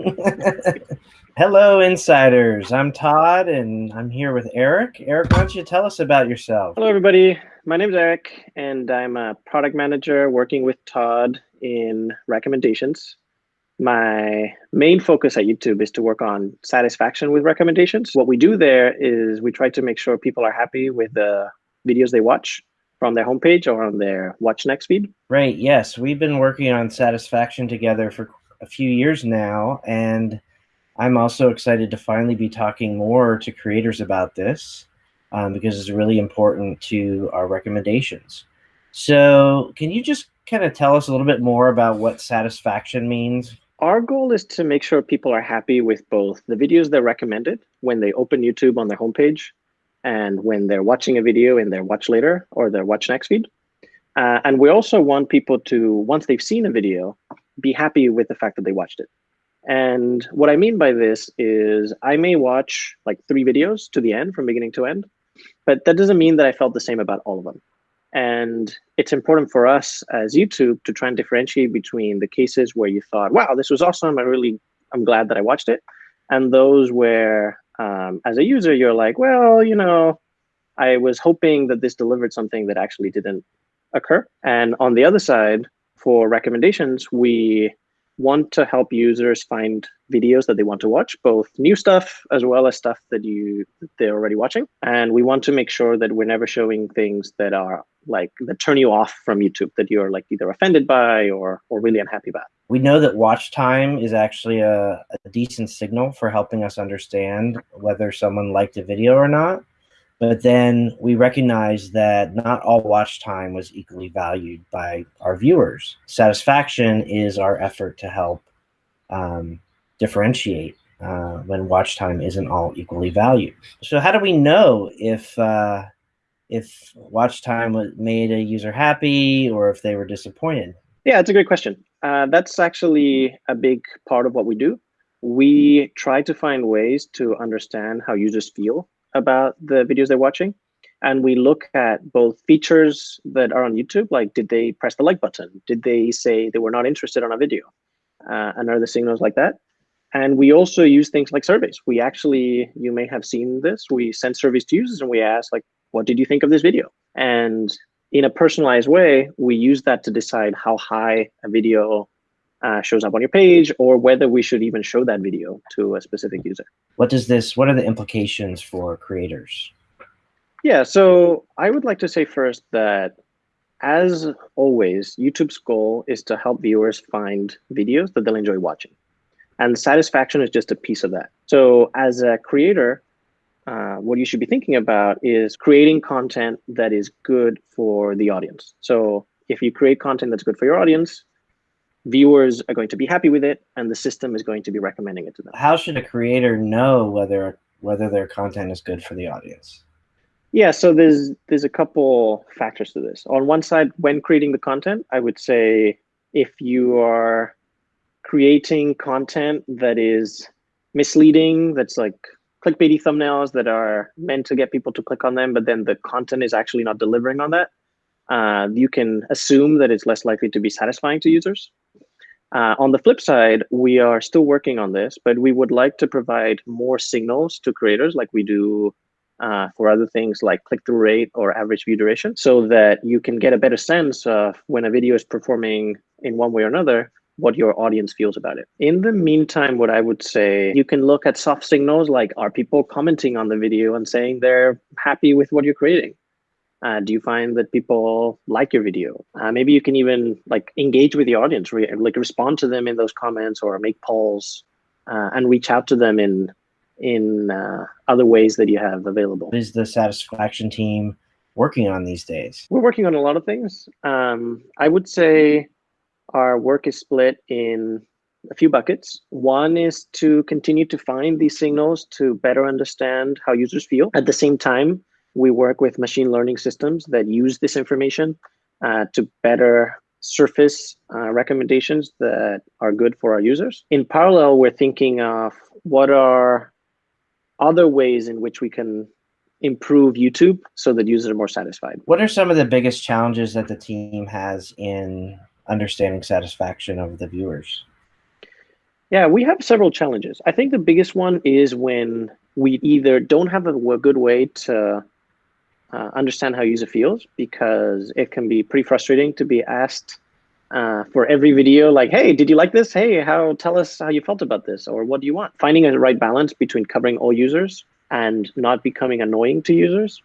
Hello, insiders. I'm Todd, and I'm here with Eric. Eric, why don't you tell us about yourself? Hello, everybody. My name is Eric, and I'm a product manager working with Todd in recommendations. My main focus at YouTube is to work on satisfaction with recommendations. What we do there is we try to make sure people are happy with the videos they watch from their homepage or on their Watch Next feed. Right. Yes, we've been working on satisfaction together for a few years now, and I'm also excited to finally be talking more to creators about this um, because it's really important to our recommendations. So, can you just kind of tell us a little bit more about what satisfaction means? Our goal is to make sure people are happy with both the videos they're recommended when they open YouTube on their homepage and when they're watching a video in their watch later or their watch next feed. Uh, and we also want people to, once they've seen a video, be happy with the fact that they watched it. And what I mean by this is I may watch like three videos to the end from beginning to end, but that doesn't mean that I felt the same about all of them. And it's important for us as YouTube to try and differentiate between the cases where you thought, wow, this was awesome. I really, I'm glad that I watched it. And those where, um, as a user, you're like, well, you know, I was hoping that this delivered something that actually didn't occur. And on the other side, for recommendations, we want to help users find videos that they want to watch, both new stuff as well as stuff that you they're already watching. And we want to make sure that we're never showing things that are like that turn you off from YouTube that you're like either offended by or or really unhappy about. We know that watch time is actually a, a decent signal for helping us understand whether someone liked a video or not. But then we recognize that not all watch time was equally valued by our viewers. Satisfaction is our effort to help um, differentiate uh, when watch time isn't all equally valued. So how do we know if uh, if watch time made a user happy or if they were disappointed? Yeah, it's a great question. Uh, that's actually a big part of what we do. We try to find ways to understand how users feel about the videos they're watching. And we look at both features that are on YouTube, like did they press the like button? Did they say they were not interested on a video? Uh, and other signals like that. And we also use things like surveys. We actually, you may have seen this, we send surveys to users and we ask like, what did you think of this video? And in a personalized way, we use that to decide how high a video uh, shows up on your page or whether we should even show that video to a specific user. What does this, what are the implications for creators? Yeah, so I would like to say first that as always, YouTube's goal is to help viewers find videos that they'll enjoy watching. And satisfaction is just a piece of that. So as a creator, uh, what you should be thinking about is creating content that is good for the audience. So if you create content that's good for your audience, viewers are going to be happy with it and the system is going to be recommending it to them. How should a creator know whether whether their content is good for the audience? Yeah, so there's there's a couple factors to this. On one side, when creating the content, I would say if you are creating content that is misleading, that's like clickbaity thumbnails that are meant to get people to click on them, but then the content is actually not delivering on that, uh, you can assume that it's less likely to be satisfying to users. Uh, on the flip side, we are still working on this, but we would like to provide more signals to creators like we do uh, for other things like click-through rate or average view duration so that you can get a better sense of when a video is performing in one way or another, what your audience feels about it. In the meantime, what I would say, you can look at soft signals like are people commenting on the video and saying they're happy with what you're creating? Uh, do you find that people like your video? Uh, maybe you can even like engage with the audience, re like respond to them in those comments or make polls uh, and reach out to them in in uh, other ways that you have available. What is the satisfaction team working on these days? We're working on a lot of things. Um, I would say our work is split in a few buckets. One is to continue to find these signals to better understand how users feel. At the same time, we work with machine learning systems that use this information uh, to better surface uh, recommendations that are good for our users. In parallel, we're thinking of what are other ways in which we can improve YouTube so that users are more satisfied. What are some of the biggest challenges that the team has in understanding satisfaction of the viewers? Yeah, we have several challenges. I think the biggest one is when we either don't have a, a good way to uh, understand how user feels because it can be pretty frustrating to be asked uh, for every video like, hey, did you like this? Hey, how tell us how you felt about this or what do you want? Finding a right balance between covering all users and not becoming annoying to users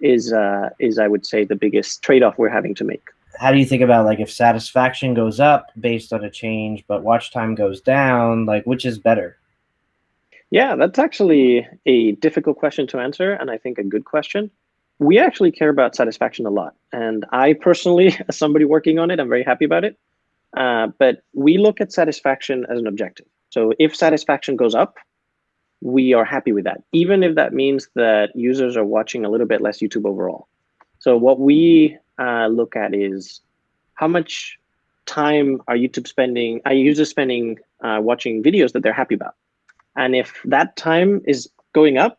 is uh, is I would say the biggest trade-off we're having to make. How do you think about like if satisfaction goes up based on a change, but watch time goes down? Like which is better? Yeah, that's actually a difficult question to answer, and I think a good question. We actually care about satisfaction a lot, and I personally, as somebody working on it, I'm very happy about it. Uh, but we look at satisfaction as an objective. So if satisfaction goes up, we are happy with that, even if that means that users are watching a little bit less YouTube overall. So what we uh, look at is how much time are YouTube spending, are users spending uh, watching videos that they're happy about? And if that time is going up,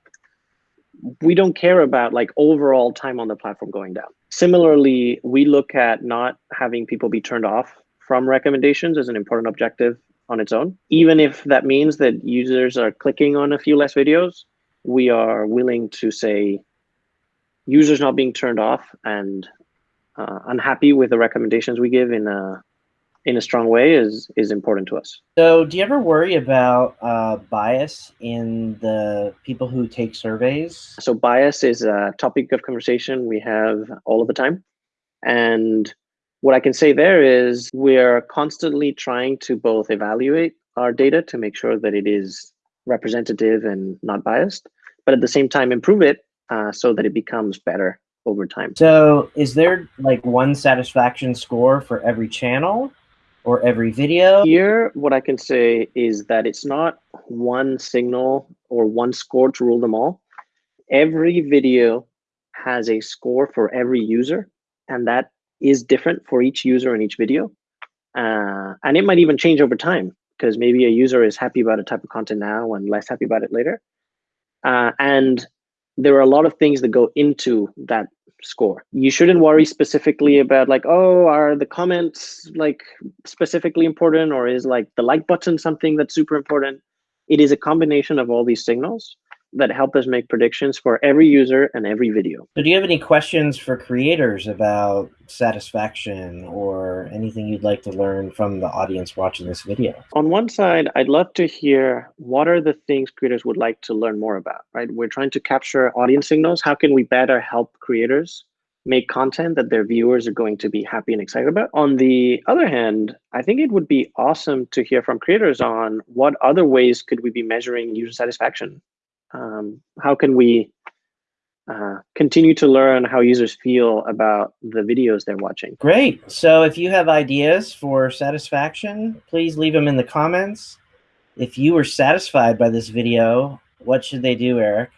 we don't care about like overall time on the platform going down. Similarly, we look at not having people be turned off from recommendations as an important objective on its own. Even if that means that users are clicking on a few less videos, we are willing to say users not being turned off and uh, unhappy with the recommendations we give in a in a strong way is is important to us. So, do you ever worry about uh, bias in the people who take surveys? So, bias is a topic of conversation we have all of the time, and what I can say there is we're constantly trying to both evaluate our data to make sure that it is representative and not biased, but at the same time improve it uh, so that it becomes better over time. So is there like one satisfaction score for every channel or every video? Here, what I can say is that it's not one signal or one score to rule them all. Every video has a score for every user, and that is different for each user in each video. Uh, and it might even change over time because maybe a user is happy about a type of content now and less happy about it later. Uh, and there are a lot of things that go into that score. You shouldn't worry specifically about like, oh, are the comments like specifically important or is like the like button something that's super important? It is a combination of all these signals that help us make predictions for every user and every video. So do you have any questions for creators about satisfaction anything you'd like to learn from the audience watching this video? On one side, I'd love to hear what are the things creators would like to learn more about, right? We're trying to capture audience signals. How can we better help creators make content that their viewers are going to be happy and excited about. On the other hand, I think it would be awesome to hear from creators on what other ways could we be measuring user satisfaction um, how can we uh, continue to learn how users feel about the videos they're watching. Great. So if you have ideas for satisfaction, please leave them in the comments. If you were satisfied by this video, what should they do, Eric?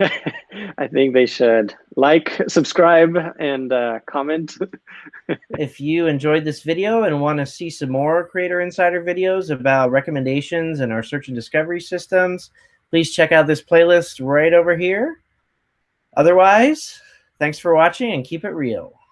I think they should like, subscribe, and uh, comment. if you enjoyed this video and want to see some more Creator Insider videos about recommendations and our search and discovery systems, please check out this playlist right over here. Otherwise, thanks for watching and keep it real.